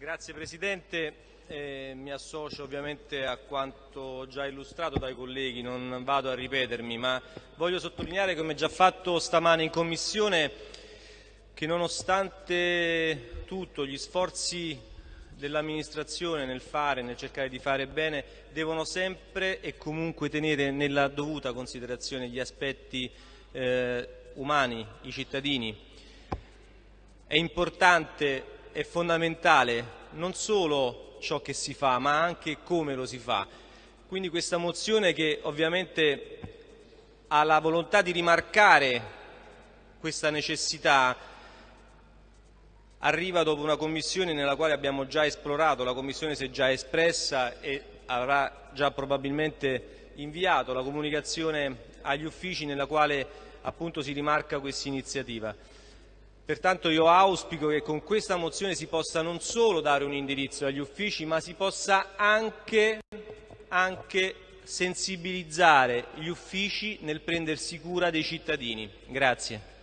Grazie Presidente, eh, mi associo ovviamente a quanto già illustrato dai colleghi, non vado a ripetermi, ma voglio sottolineare come già fatto stamane in Commissione che nonostante tutto gli sforzi dell'amministrazione nel fare, nel cercare di fare bene, devono sempre e comunque tenere nella dovuta considerazione gli aspetti eh, umani, i cittadini. È importante è fondamentale non solo ciò che si fa, ma anche come lo si fa. Quindi questa mozione che ovviamente ha la volontà di rimarcare questa necessità arriva dopo una commissione nella quale abbiamo già esplorato, la commissione si è già espressa e avrà già probabilmente inviato la comunicazione agli uffici nella quale appunto si rimarca questa iniziativa. Pertanto io auspico che con questa mozione si possa non solo dare un indirizzo agli uffici, ma si possa anche, anche sensibilizzare gli uffici nel prendersi cura dei cittadini. Grazie.